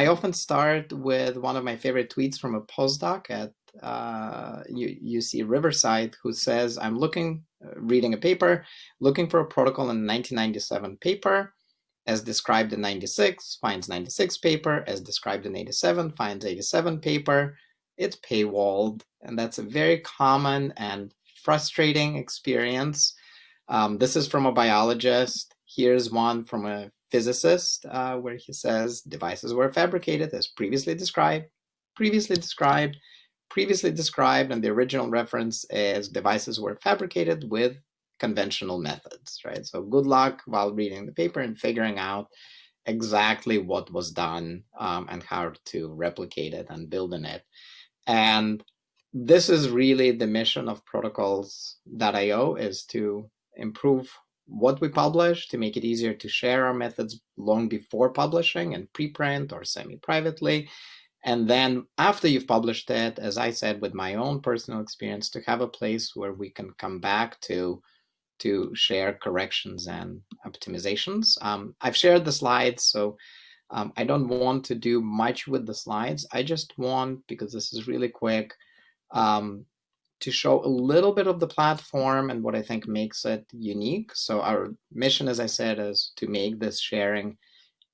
I often start with one of my favorite tweets from a postdoc at uh, UC Riverside who says, I'm looking, uh, reading a paper, looking for a protocol in 1997 paper as described in 96, finds 96 paper, as described in 87, finds 87 paper. It's paywalled, and that's a very common and frustrating experience. Um, this is from a biologist. Here's one from a physicist uh, where he says devices were fabricated as previously described, previously described, previously described, and the original reference is devices were fabricated with conventional methods, right? So good luck while reading the paper and figuring out exactly what was done um, and how to replicate it and build in it. And this is really the mission of protocols.io is to improve what we publish to make it easier to share our methods long before publishing and preprint or semi-privately. And then after you've published it, as I said, with my own personal experience, to have a place where we can come back to to share corrections and optimizations. Um, I've shared the slides, so um, I don't want to do much with the slides. I just want, because this is really quick, um, to show a little bit of the platform and what I think makes it unique. So our mission, as I said, is to make this sharing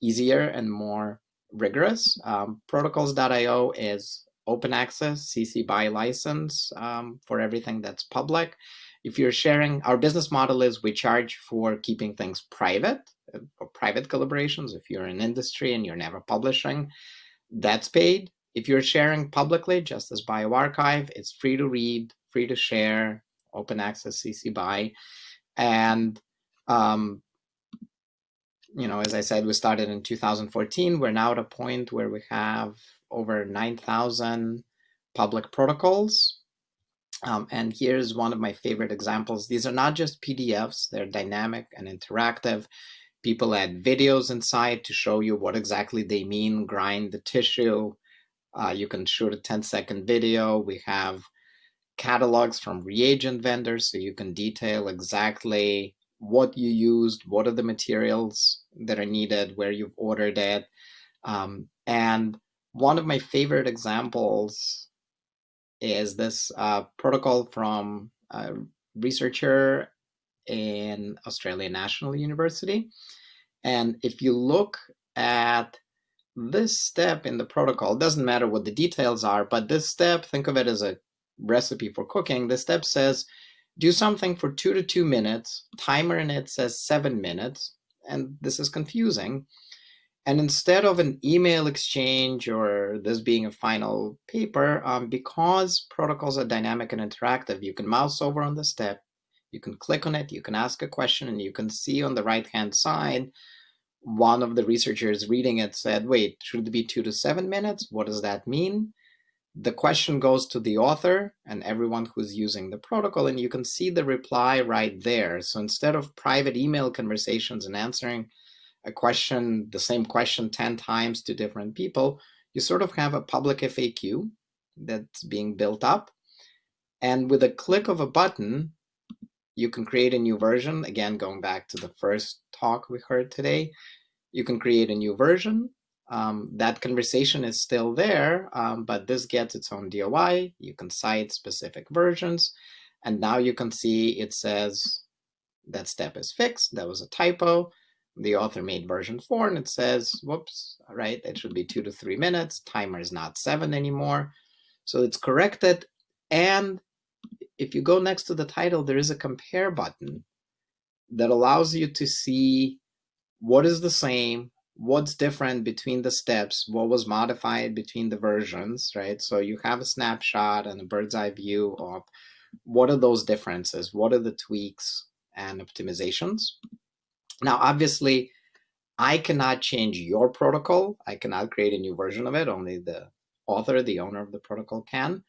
easier and more rigorous. Um, Protocols.io is open access, CC BY license um, for everything that's public. If you're sharing, our business model is we charge for keeping things private, uh, for private collaborations. If you're in industry and you're never publishing, that's paid. If you're sharing publicly, just as bioRxiv, it's free to read, free to share, open access CC BY. And, um, you know, as I said, we started in 2014. We're now at a point where we have over 9,000 public protocols. Um, and here's one of my favorite examples. These are not just PDFs, they're dynamic and interactive. People add videos inside to show you what exactly they mean, grind the tissue, uh, you can shoot a 10 second video. We have catalogs from reagent vendors, so you can detail exactly what you used, what are the materials that are needed, where you've ordered it. Um, and one of my favorite examples is this uh, protocol from a researcher in Australian National University. And if you look at this step in the protocol, doesn't matter what the details are, but this step, think of it as a recipe for cooking. This step says, do something for two to two minutes, timer in it says seven minutes, and this is confusing. And instead of an email exchange or this being a final paper, um, because protocols are dynamic and interactive, you can mouse over on the step, you can click on it, you can ask a question, and you can see on the right-hand side one of the researchers reading it said, wait, should it be two to seven minutes? What does that mean? The question goes to the author and everyone who's using the protocol, and you can see the reply right there. So instead of private email conversations and answering a question, the same question 10 times to different people, you sort of have a public FAQ that's being built up. And with a click of a button, you can create a new version. Again, going back to the first talk we heard today, you can create a new version. Um, that conversation is still there, um, but this gets its own DOI. You can cite specific versions. And now you can see it says that step is fixed. That was a typo. The author made version four and it says, whoops, right, it should be two to three minutes. Timer is not seven anymore. So it's corrected. And if you go next to the title, there is a compare button that allows you to see what is the same, what's different between the steps, what was modified between the versions, right? So you have a snapshot and a bird's eye view of what are those differences, what are the tweaks and optimizations. Now, obviously, I cannot change your protocol. I cannot create a new version of it. Only the author, the owner of the protocol can.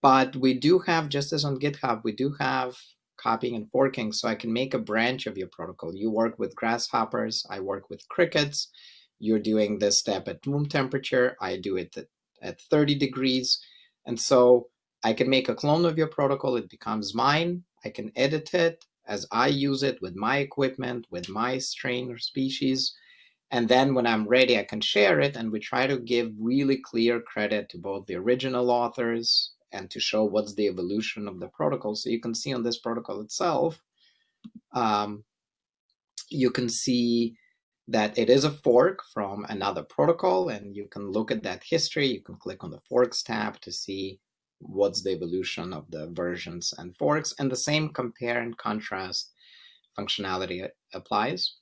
But we do have, just as on GitHub, we do have copying and forking. So I can make a branch of your protocol. You work with grasshoppers, I work with crickets. You're doing this step at room temperature, I do it at, at 30 degrees. And so I can make a clone of your protocol, it becomes mine. I can edit it as I use it with my equipment, with my strain or species. And then when I'm ready, I can share it. And we try to give really clear credit to both the original authors and to show what's the evolution of the protocol. So you can see on this protocol itself, um, you can see that it is a fork from another protocol and you can look at that history. You can click on the forks tab to see what's the evolution of the versions and forks and the same compare and contrast functionality applies.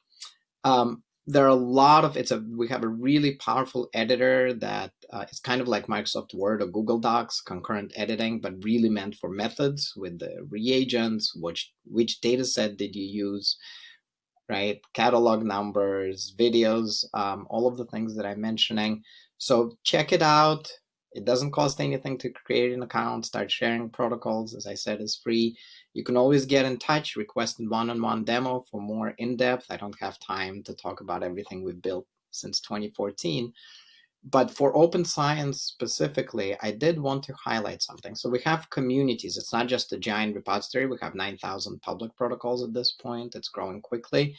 Um, there are a lot of it's a we have a really powerful editor that uh, is kind of like Microsoft Word or Google Docs concurrent editing, but really meant for methods with the reagents, which which data set did you use, right? Catalog numbers, videos, um, all of the things that I'm mentioning. So check it out. It doesn't cost anything to create an account, start sharing protocols. As I said, is free. You can always get in touch, request a one-on-one demo for more in-depth. I don't have time to talk about everything we've built since 2014. But for open science specifically, I did want to highlight something. So we have communities. It's not just a giant repository. We have 9,000 public protocols at this point. It's growing quickly.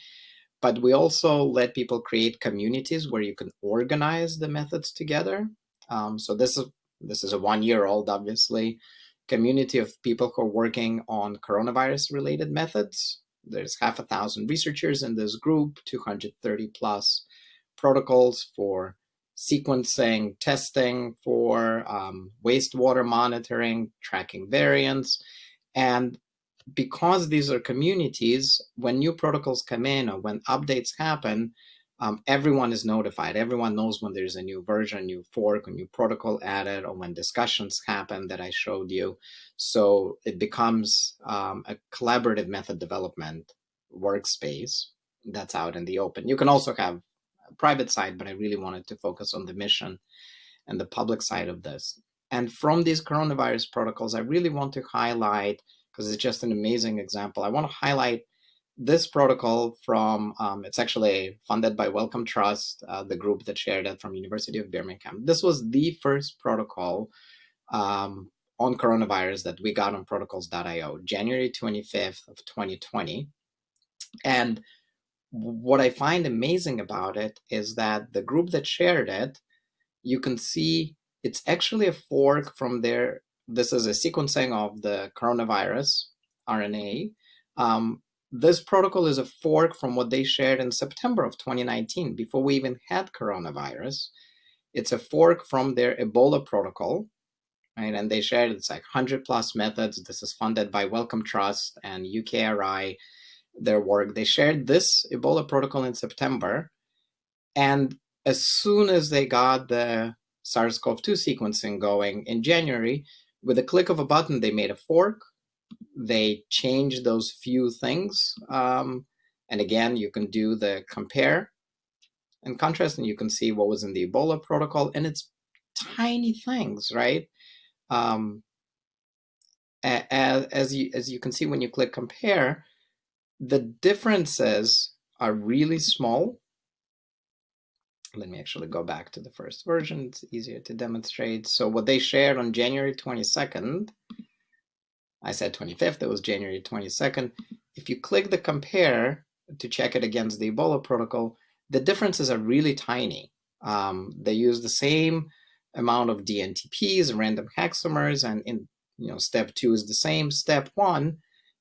But we also let people create communities where you can organize the methods together. Um, so this is this is a one year old, obviously, community of people who are working on coronavirus related methods. There's half a thousand researchers in this group, 230 plus protocols for sequencing, testing, for um, wastewater monitoring, tracking variants. And because these are communities, when new protocols come in or when updates happen, um, everyone is notified. Everyone knows when there's a new version, new fork, a new protocol added, or when discussions happen that I showed you. So it becomes um, a collaborative method development workspace that's out in the open. You can also have a private side, but I really wanted to focus on the mission and the public side of this. And from these coronavirus protocols, I really want to highlight, because it's just an amazing example, I want to highlight this protocol from, um, it's actually funded by Wellcome Trust, uh, the group that shared it from University of Birmingham. This was the first protocol um, on coronavirus that we got on protocols.io, January 25th of 2020. And what I find amazing about it is that the group that shared it, you can see it's actually a fork from their, this is a sequencing of the coronavirus RNA, um, this protocol is a fork from what they shared in September of 2019, before we even had coronavirus. It's a fork from their Ebola protocol, right? And they shared it's like 100 plus methods. This is funded by Wellcome Trust and UKRI, their work. They shared this Ebola protocol in September. And as soon as they got the SARS-CoV-2 sequencing going in January, with a click of a button, they made a fork they change those few things. Um, and again, you can do the compare and contrast, and you can see what was in the Ebola protocol, and it's tiny things, right? Um, as, as you as you can see when you click compare, the differences are really small. Let me actually go back to the first version. It's easier to demonstrate. So what they shared on January 22nd I said 25th, it was January 22nd. If you click the compare to check it against the Ebola protocol, the differences are really tiny. Um, they use the same amount of DNTPs, random hexamers, and in you know step two is the same. Step one,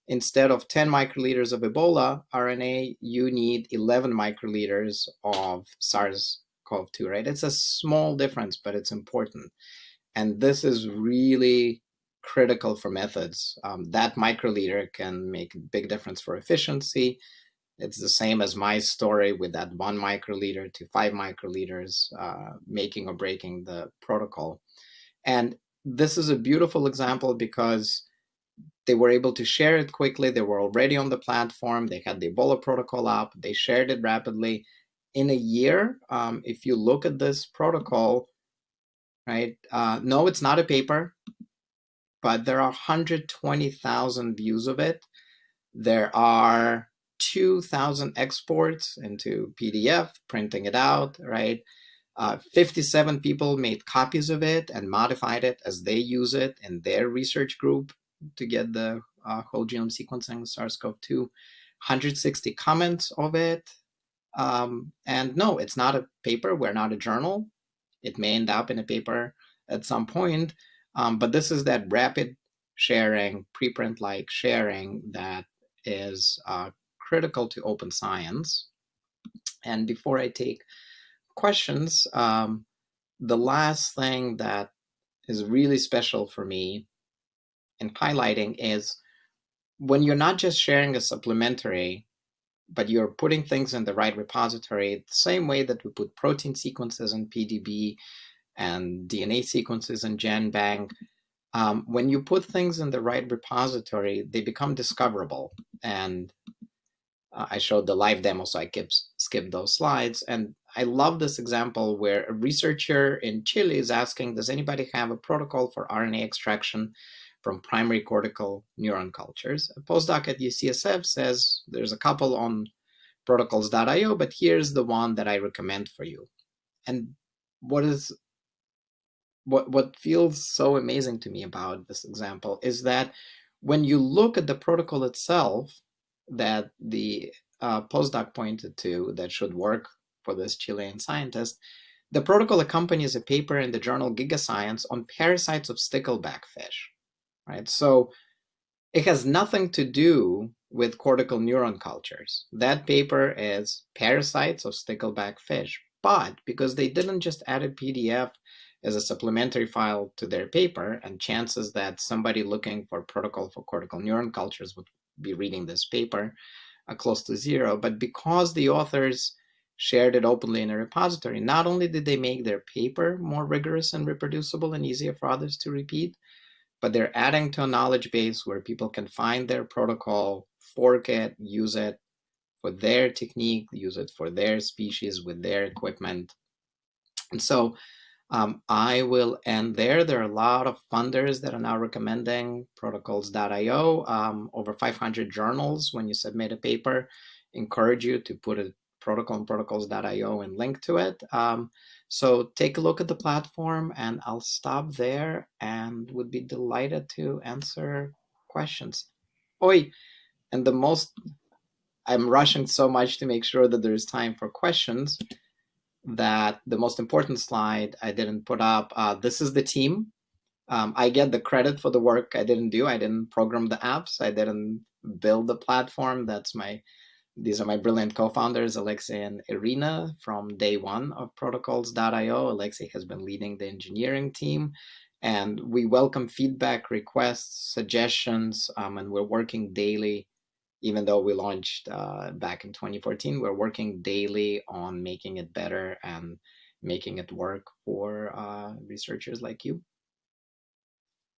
instead of 10 microliters of Ebola RNA, you need 11 microliters of SARS-CoV-2, right? It's a small difference, but it's important. And this is really critical for methods. Um, that microliter can make a big difference for efficiency. It's the same as my story with that one microliter to five microliters, uh, making or breaking the protocol. And this is a beautiful example because they were able to share it quickly. They were already on the platform. They had the Ebola protocol up. They shared it rapidly. In a year, um, if you look at this protocol, right? Uh, no, it's not a paper but there are 120,000 views of it. There are 2,000 exports into PDF, printing it out, right? Uh, 57 people made copies of it and modified it as they use it in their research group to get the uh, whole genome sequencing SARS-CoV-2. 160 comments of it. Um, and no, it's not a paper. We're not a journal. It may end up in a paper at some point, um, but this is that rapid sharing, preprint-like sharing that is uh, critical to open science. And before I take questions, um, the last thing that is really special for me in highlighting is when you're not just sharing a supplementary, but you're putting things in the right repository, the same way that we put protein sequences in PDB and DNA sequences in GenBank, um, when you put things in the right repository, they become discoverable. And uh, I showed the live demo, so I skipped those slides. And I love this example where a researcher in Chile is asking, does anybody have a protocol for RNA extraction from primary cortical neuron cultures? A postdoc at UCSF says there's a couple on protocols.io, but here's the one that I recommend for you. And what is what what feels so amazing to me about this example is that when you look at the protocol itself that the uh, postdoc pointed to that should work for this Chilean scientist, the protocol accompanies a paper in the journal Gigascience on parasites of stickleback fish, right? So it has nothing to do with cortical neuron cultures. That paper is parasites of stickleback fish, but because they didn't just add a PDF as a supplementary file to their paper, and chances that somebody looking for protocol for cortical neuron cultures would be reading this paper are close to zero. But because the authors shared it openly in a repository, not only did they make their paper more rigorous and reproducible and easier for others to repeat, but they're adding to a knowledge base where people can find their protocol, fork it, use it for their technique, use it for their species with their equipment. And so um, I will end there. There are a lot of funders that are now recommending protocols.io. Um, over 500 journals, when you submit a paper, encourage you to put a protocol on protocols.io and link to it. Um, so take a look at the platform and I'll stop there and would be delighted to answer questions. Oi, and the most, I'm rushing so much to make sure that there's time for questions that the most important slide I didn't put up. Uh, this is the team. Um, I get the credit for the work I didn't do. I didn't program the apps. I didn't build the platform. That's my, these are my brilliant co-founders, Alexei and Irina from day one of protocols.io. Alexei has been leading the engineering team and we welcome feedback, requests, suggestions, um, and we're working daily even though we launched uh, back in 2014, we're working daily on making it better and making it work for uh, researchers like you.